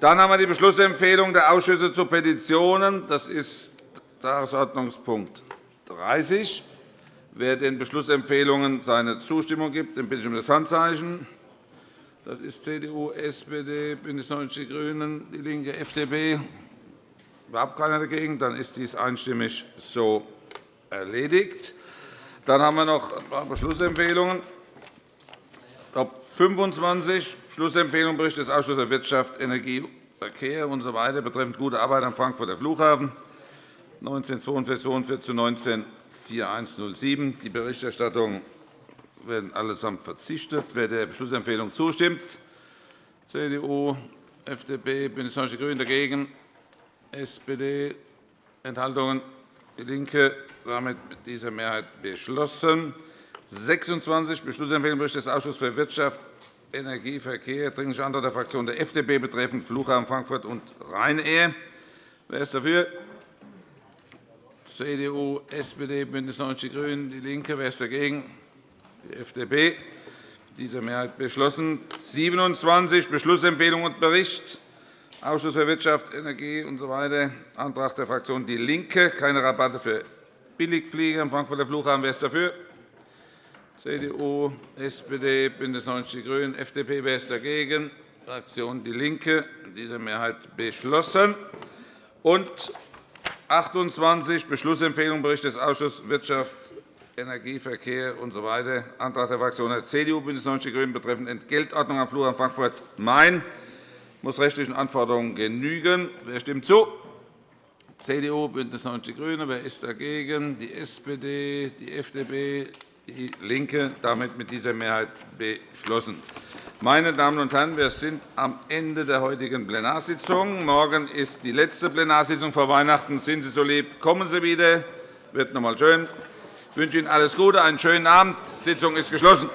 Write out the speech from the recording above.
Dann haben wir die Beschlussempfehlung der Ausschüsse zu Petitionen. Das ist Tagesordnungspunkt 30. Wer den Beschlussempfehlungen seine Zustimmung gibt, den bitte ich um das Handzeichen. Das ist CDU, SPD, BÜNDNIS 90 die GRÜNEN, DIE LINKE, FDP. Überhaupt keiner dagegen. Dann ist dies einstimmig so erledigt. Dann haben wir noch ein paar Beschlussempfehlungen. Top 25 Beschlussempfehlung Bericht des Ausschusses für Wirtschaft, Energie, Verkehr usw. So betreffend gute Arbeit am Frankfurter Flughafen 1942 zu 194107. Die Berichterstattung werden allesamt verzichtet. Wer der Beschlussempfehlung zustimmt, CDU, FDP, BÜNDNIS 90 die GRÜNEN dagegen, SPD, Enthaltungen, DIE LINKE, damit mit dieser Mehrheit beschlossen. 26 Beschlussempfehlung Bericht des Ausschusses für Wirtschaft, Energie, Verkehr, Dringlicher Antrag der Fraktion der FDP betreffend Flughafen Frankfurt und Ryanair. Wer ist dafür? CDU, SPD, BÜNDNIS 90 die GRÜNEN, DIE LINKE. Wer ist dagegen? Die FDP. Diese Mehrheit beschlossen. 27 Beschlussempfehlung und Bericht Ausschuss für Wirtschaft, Energie usw. So Antrag der Fraktion DIE LINKE. Keine Rabatte für Billigflieger am Frankfurter Flughafen. Wer ist dafür? CDU, SPD, BÜNDNIS 90 die GRÜNEN, FDP. Wer ist dagegen? Fraktion DIE LINKE. Diese Mehrheit beschlossen. Und 28 Beschlussempfehlung Bericht des Ausschusses Wirtschaft, Energie, Verkehr usw. So Antrag der Fraktionen der CDU, BÜNDNIS 90 die GRÜNEN betreffend Entgeltordnung am Flughafen Frankfurt-Main muss rechtlichen Anforderungen genügen. Wer stimmt zu? CDU, BÜNDNIS 90 die GRÜNEN. Wer ist dagegen? Die SPD, die FDP, DIE LINKE. Damit mit dieser Mehrheit beschlossen. Meine Damen und Herren, wir sind am Ende der heutigen Plenarsitzung. Morgen ist die letzte Plenarsitzung vor Weihnachten. Sind Sie so lieb, kommen Sie wieder. Es wird noch einmal schön. Ich wünsche Ihnen alles Gute, einen schönen Abend. Die Sitzung ist geschlossen.